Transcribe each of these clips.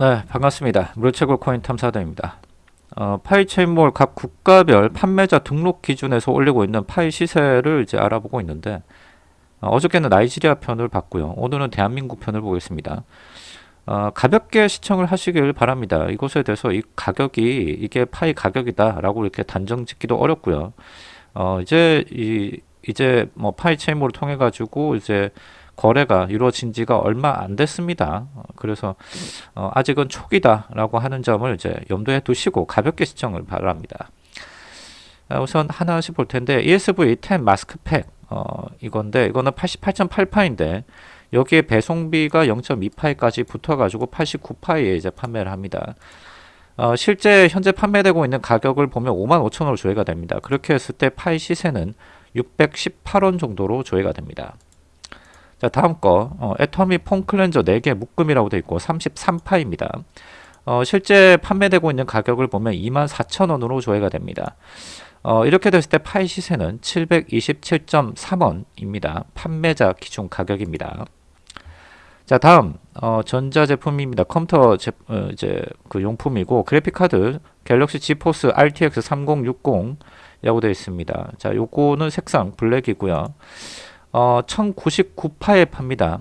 네, 반갑습니다. 무료채굴 코인 탐사대입니다. 어, 파이 체인몰 각 국가별 판매자 등록 기준에서 올리고 있는 파이 시세를 이제 알아보고 있는데 어, 저께는 나이지리아 편을 봤고요. 오늘은 대한민국 편을 보겠습니다. 어, 가볍게 시청을 하시길 바랍니다. 이것에 대해서 이 가격이 이게 파이 가격이다라고 이렇게 단정 짓기도 어렵고요. 어, 이제 이 이제 뭐 파이 체인몰을 통해 가지고 이제 거래가 이루어진 지가 얼마 안 됐습니다. 어, 그래서 어, 아직은 초기다라고 하는 점을 이제 염두에 두시고 가볍게 시청을 바랍니다. 어, 우선 하나씩 볼 텐데 ESV10 마스크팩 어, 이건데 이거는 88.8파인데 여기에 배송비가 0.2파이까지 붙어가지고 89파이에 이제 판매를 합니다. 어, 실제 현재 판매되고 있는 가격을 보면 55,000원으로 조회가 됩니다. 그렇게 했을 때 파이 시세는 618원 정도로 조회가 됩니다. 자 다음 거 어, 애터미 폼 클렌저 4개 묶음이라고 되어 있고 33파이입니다. 어, 실제 판매되고 있는 가격을 보면 24,000원으로 조회가 됩니다. 어, 이렇게 됐을 때 파이 시세는 727.3원입니다. 판매자 기준 가격입니다. 자 다음 어, 전자제품입니다. 컴퓨터 제, 어, 이제 그 용품이고 그래픽 카드 갤럭시 지포스 RTX 3060이라고 되어 있습니다. 자 요거는 색상 블랙이고요. 어, 1099파에 팝니다.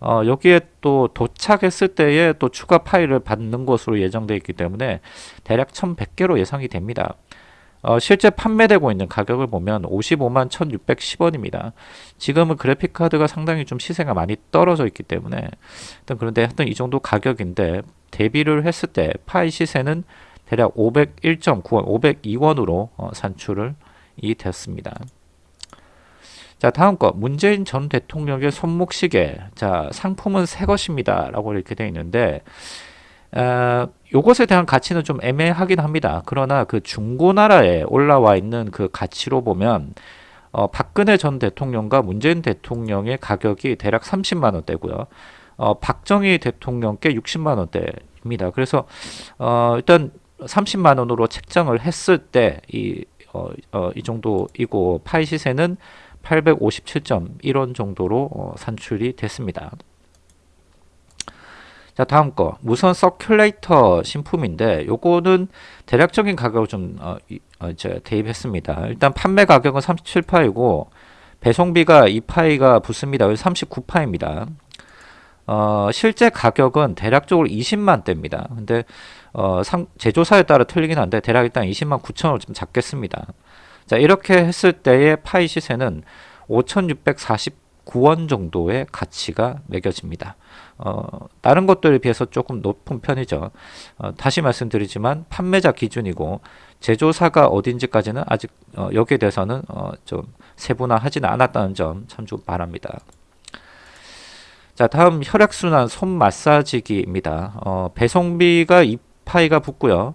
어, 여기에 또 도착했을 때에 또 추가 파일을 받는 것으로 예정되어 있기 때문에 대략 1100개로 예상이 됩니다. 어, 실제 판매되고 있는 가격을 보면 55만 1610원입니다. 지금은 그래픽카드가 상당히 좀 시세가 많이 떨어져 있기 때문에 하여튼 그런데 하여튼 이 정도 가격인데 대비를 했을 때 파이 시세는 대략 501.9원, 502원으로 어, 산출을 이 됐습니다. 자 다음 거. 문재인 전 대통령의 손목시계. 자 상품은 새 것입니다. 라고 이렇게 되어 있는데 어, 요것에 대한 가치는 좀 애매하긴 합니다. 그러나 그 중고나라에 올라와 있는 그 가치로 보면 어, 박근혜 전 대통령과 문재인 대통령의 가격이 대략 30만원대고요. 어, 박정희 대통령께 60만원대입니다. 그래서 어, 일단 30만원으로 책정을 했을 때이 어, 어, 이 정도이고 파이 시세는 857.1원 정도로 어, 산출이 됐습니다. 자 다음 거 무선 서큘레이터 신품인데 요거는 대략적인 가격을 좀 어, 어, 대입했습니다. 일단 판매 가격은 37파이고 배송비가 2파이가 붙습니다. 39파입니다. 어, 실제 가격은 대략적으로 20만 대입니다. 근데 어, 상, 제조사에 따라 틀리긴 한데 대략 일단 20만 9천원 좀 잡겠습니다. 자 이렇게 했을 때의 파이 시세는 5649원 정도의 가치가 매겨집니다. 어, 다른 것들에 비해서 조금 높은 편이죠. 어, 다시 말씀드리지만 판매자 기준이고 제조사가 어딘지까지는 아직 어, 여기에 대해서는 어, 좀 세분화하지는 않았다는 점 참조 바랍니다. 자 다음 혈액순환 손 마사지기입니다. 어, 배송비가 2파이가 붙고요.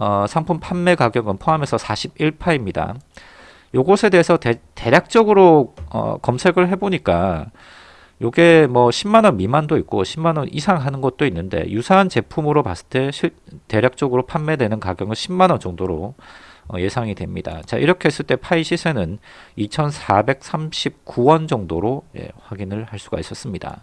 어, 상품 판매 가격은 포함해서 41파입니다. 요것에 대해서 대, 략적으로 어, 검색을 해보니까 요게 뭐 10만원 미만도 있고 10만원 이상 하는 것도 있는데 유사한 제품으로 봤을 때 실, 대략적으로 판매되는 가격은 10만원 정도로 어, 예상이 됩니다. 자 이렇게 했을 때 파이 시세는 2439원 정도로 예, 확인을 할 수가 있었습니다.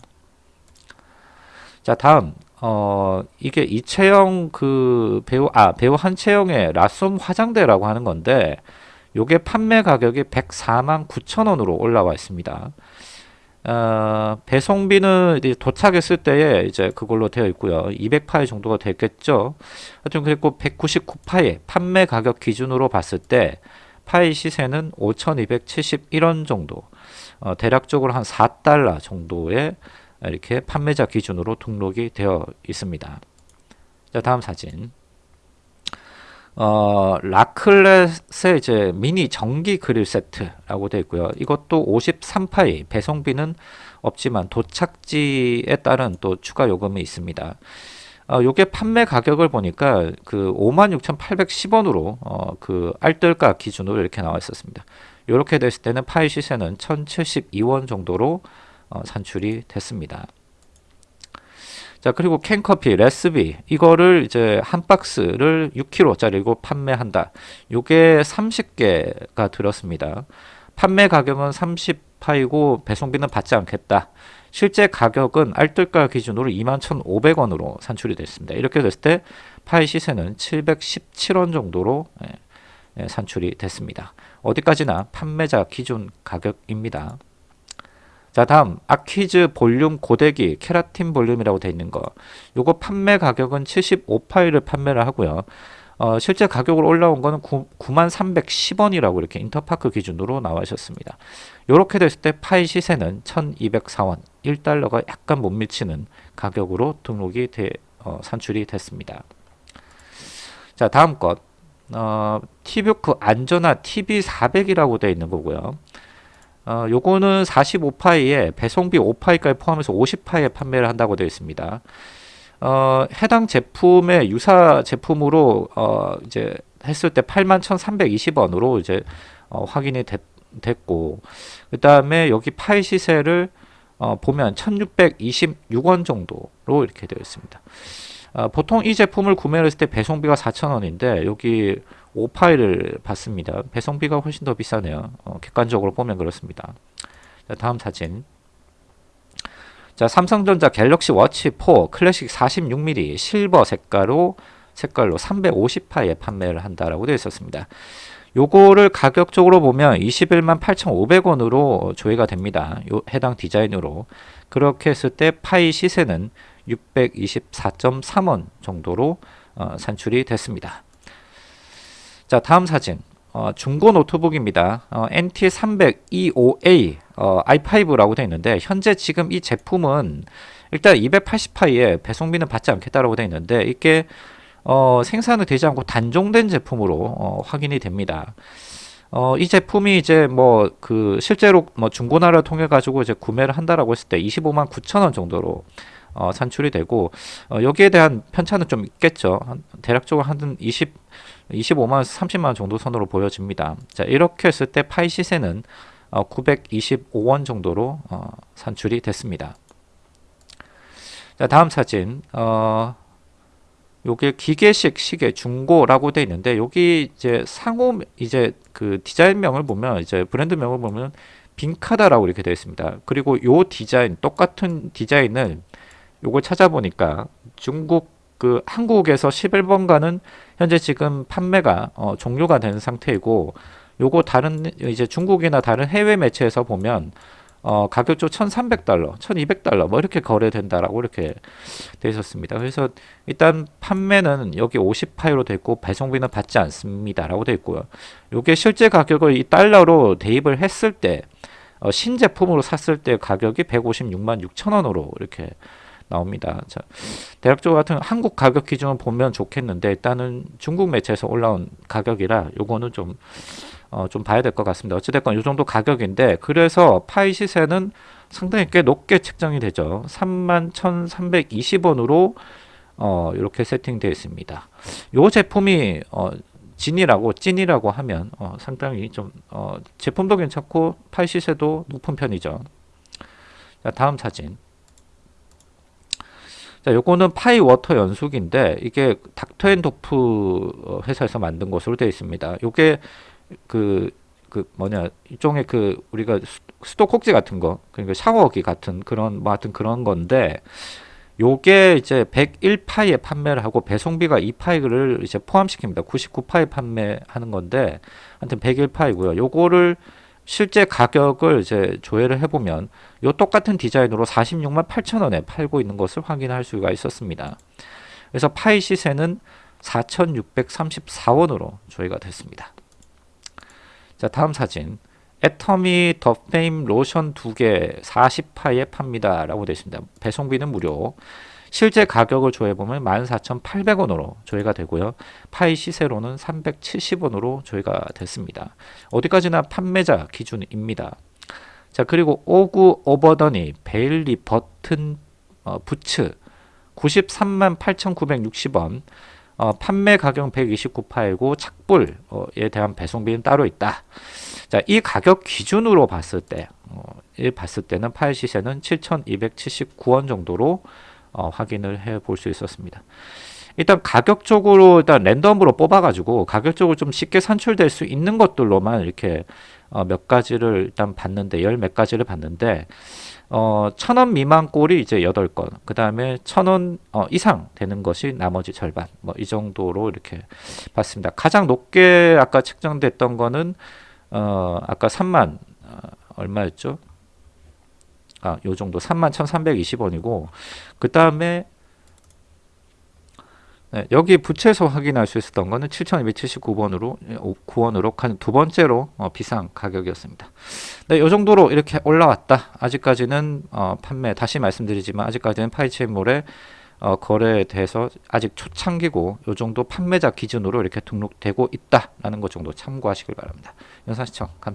자 다음 어 이게 이채영 그 배우 아 배우 한채영의 라솜 화장대라고 하는 건데 요게 판매 가격이 104만 9천 원으로 올라와 있습니다. 어, 배송비는 도착했을 때에 이제 그걸로 되어 있고요. 200파이 정도가 됐겠죠. 하여튼 그리고 199파이 판매 가격 기준으로 봤을 때 파이 시세는 5,271원 정도. 어, 대략적으로 한 4달러 정도의 이렇게 판매자 기준으로 등록이 되어 있습니다. 자, 다음 사진. 어, 라클렛의 이제 미니 전기 그릴 세트라고 되어 있고요. 이것도 53파이 배송비는 없지만 도착지에 따른 또 추가 요금이 있습니다. 어, 요게 판매 가격을 보니까 그 56,810원으로 어, 그 알뜰가 기준으로 이렇게 나와 있었습니다. 이렇게 됐을 때는 파이 시세는 1,072원 정도로 어, 산출이 됐습니다. 자 그리고 캔커피 레스비 이거를 이제 한 박스를 6kg짜리고 판매한다. 요게 30개가 들었습니다. 판매 가격은 30파이고 배송비는 받지 않겠다. 실제 가격은 알뜰가 기준으로 21,500원으로 산출이 됐습니다. 이렇게 됐을 때 파이 시세는 717원 정도로 예, 예, 산출이 됐습니다. 어디까지나 판매자 기준 가격입니다. 자 다음. 아퀴즈 볼륨 고데기 케라틴 볼륨이라고 되어 있는 거. 요거 판매 가격은 75파일을 판매를 하고요. 어, 실제 가격으로 올라온 거는 9, 9310원이라고 이렇게 인터파크 기준으로 나와 있었습니다. 요렇게 됐을 때 파이 시세는 1204원 1달러가 약간 못 미치는 가격으로 등록이 돼, 어, 산출이 됐습니다. 자 다음 것. 어, 티뷰크 안전화 TV400이라고 되어 있는 거고요 어, 요거는 45파이에 배송비 5파이까지 포함해서 50파이에 판매를 한다고 되어 있습니다. 어, 해당 제품의 유사 제품으로 어, 이제 했을 때 81,320원으로 이제 어, 확인이 됐, 됐고 그 다음에 여기 파이 시세를 어, 보면 1,626원 정도로 이렇게 되어 있습니다. 어, 보통 이 제품을 구매를 했을 때 배송비가 4,000원인데 여기 5파일을 받습니다. 배송비가 훨씬 더 비싸네요. 어, 객관적으로 보면 그렇습니다. 자, 다음 사진. 자, 삼성전자 갤럭시 워치 4 클래식 46mm 실버 색깔로 색깔로 350파에 판매를 한다라고 되어 있었습니다. 요거를 가격적으로 보면 21만 8,500원으로 조회가 됩니다. 요 해당 디자인으로. 그렇게 했을 때 파이 시세는 624.3원 정도로 어, 산출이 됐습니다. 자 다음 사진 어, 중고 노트북입니다. 어, NT300E5A 어, i5라고 되어 있는데 현재 지금 이 제품은 일단 280파이에 배송비는 받지 않겠다라고 되어 있는데 이게 어, 생산은 되지 않고 단종된 제품으로 어, 확인이 됩니다. 어, 이 제품이 이제 뭐 그 실제로 뭐 중고나라를 통해 가지고 이제 구매를 한다라고 했을 때 25만 9천 원 정도로 어, 산출이 되고 어, 여기에 대한 편차는 좀 있겠죠. 한, 대략적으로 한 20, 25만원에서 30만원 정도 선으로 보여집니다. 자 이렇게 했을 때 파이 시세는 어, 925원 정도로 어, 산출이 됐습니다. 자 다음 사진 어, 요게 기계식 시계 중고라고 되어 있는데 여기 이제 상호 이제 그 디자인명을 보면 이제 브랜드명을 보면 빈카다라고 이렇게 되어 있습니다. 그리고 요 디자인 똑같은 디자인을 요걸 찾아보니까 중국 그 한국에서 11번가는 현재 지금 판매가 어, 종료가 된 상태이고 요거 다른 이제 중국이나 다른 해외 매체에서 보면 어, 가격조 1,300달러, 1,200달러 뭐 이렇게 거래된다라고 이렇게 돼 있었습니다. 그래서 일단 판매는 여기 50파이로 됐고 배송비는 받지 않습니다라고 돼 있고요. 요게 실제 가격을 이 달러로 대입을 했을 때 어, 신제품으로 샀을 때 가격이 156만 6천 원으로 이렇게 나옵니다. 자, 대략적으로 같은 한국 가격 기준을 보면 좋겠는데 일단은 중국 매체에서 올라온 가격이라 요거는 좀 어, 좀 봐야 될 것 같습니다. 어찌됐건 이 정도 가격인데 그래서 파이 시세는 상당히 꽤 높게 책정이 되죠. 31,320원으로 어, 이렇게 세팅되어 있습니다. 이 제품이 어, 진이라고 찐이라고 하면 어, 상당히 좀 어, 제품도 괜찮고 파이 시세도 높은 편이죠. 자, 다음 사진. 자, 요거는 파이 워터 연수긴데 이게 닥터앤도프 어, 회사에서 만든 것으로 되어 있습니다. 요게 그, 그 뭐냐, 일종의 그 우리가 수도 꼭지 같은 거, 그러니까 샤워기 같은 그런 뭐 하여튼 그런 건데 요게 이제 101파이에 판매를 하고 배송비가 2파이를 이제 포함시킵니다. 99파이 판매하는 건데 하여튼 101파이고요. 요거를 실제 가격을 이제 조회를 해보면 요 똑같은 디자인으로 46만 8천 원에 팔고 있는 것을 확인할 수가 있었습니다. 그래서 파이 시세는 4,634원으로 조회가 됐습니다. 자 다음 사진 애터미 더 페임 로션 두개 40파이에 팝니다 라고 되어 있습니다. 배송비는 무료 실제 가격을 조회해보면 14,800원으로 조회가 되고요. 파이 시세로는 370원으로 조회가 됐습니다. 어디까지나 판매자 기준입니다. 자 그리고 오구 오버더니 베일리 버튼 어, 부츠 93만 8,960원 어, 판매 가격 129파이고 착불에 대한 배송비는 따로 있다. 자, 이 가격 기준으로 봤을 때, 어, 봤을 때는 파일 시세는 7,279원 정도로 어, 확인을 해 볼 수 있었습니다. 일단 가격적으로 일단 랜덤으로 뽑아가지고 가격적으로 좀 쉽게 산출될 수 있는 것들로만 이렇게 어, 몇 가지를 일단 봤는데 열 몇 가지를 봤는데 어, 천 원 미만 꼴이 이제 8건, 그 다음에 천원 어, 이상 되는 것이 나머지 절반, 뭐 이 정도로 이렇게 봤습니다. 가장 높게 아까 책정됐던 거는 어, 아까 3만 어, 얼마였죠? 아, 요 정도 3만 1,320원이고 그 다음에 네, 여기 부채에서 확인할 수 있었던 거는 7,279번으로 9원으로 두 번째로 어, 비싼 가격이었습니다. 네, 이 정도로 이렇게 올라왔다. 아직까지는 어, 판매 다시 말씀드리지만 아직까지는 파이체인몰의 어, 거래에 대해서 아직 초창기고 이 정도 판매자 기준으로 이렇게 등록되고 있다라는 것 정도 참고하시길 바랍니다. 영상 시청 감사합니다.